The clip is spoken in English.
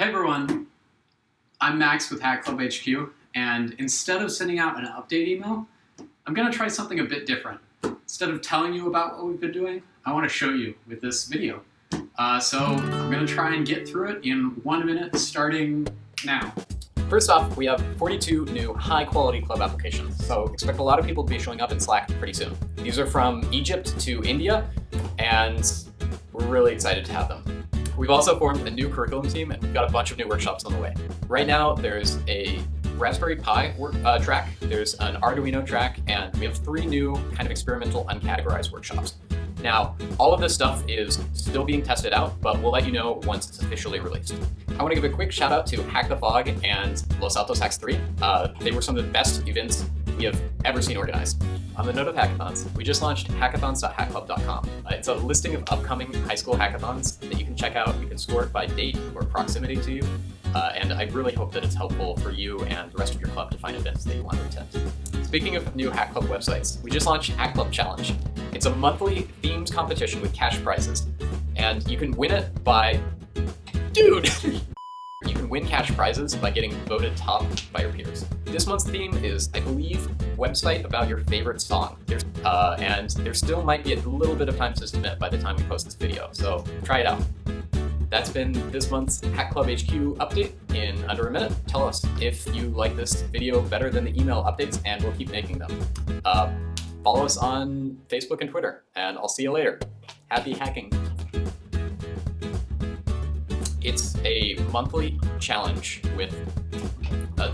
Hey everyone, I'm Max with Hack Club HQ, and instead of sending out an update email, I'm to try something a bit different. Instead of telling you about what we've been doing, I want to show you with this video. Uh, so I'm to try and get through it in one minute starting now. First off, we have 42 new high-quality club applications, so expect a lot of people to be showing up in Slack pretty soon. These are from Egypt to India, and we're really excited to have them. We've also formed a new curriculum team and we've got a bunch of new workshops on the way. Right now, there's a Raspberry Pi work, uh, track, there's an Arduino track, and we have three new kind of experimental uncategorized workshops. Now, all of this stuff is still being tested out, but we'll let you know once it's officially released. I want to give a quick shout out to Hack the Fog and Los Altos Hacks 3. Uh, they were some of the best events we have ever seen organized. On the note of hackathons, we just launched hackathons.hackclub.com. Uh, it's a listing of upcoming high school hackathons that you can check out. You can score it by date or proximity to you. Uh, and I really hope that it's helpful for you and the rest of your club to find events that you want to attend. Speaking of new Hack Club websites, we just launched Hack Club Challenge. It's a monthly themed competition with cash prizes, and you can win it by... Dude! win cash prizes by getting voted top by your peers. This month's theme is, I believe, website about your favorite song. There's, uh, and there still might be a little bit of time to submit by the time we post this video, so try it out. That's been this month's Hack Club HQ update in under a minute. Tell us if you like this video better than the email updates, and we'll keep making them. Uh, follow us on Facebook and Twitter, and I'll see you later. Happy hacking! It's a monthly challenge with a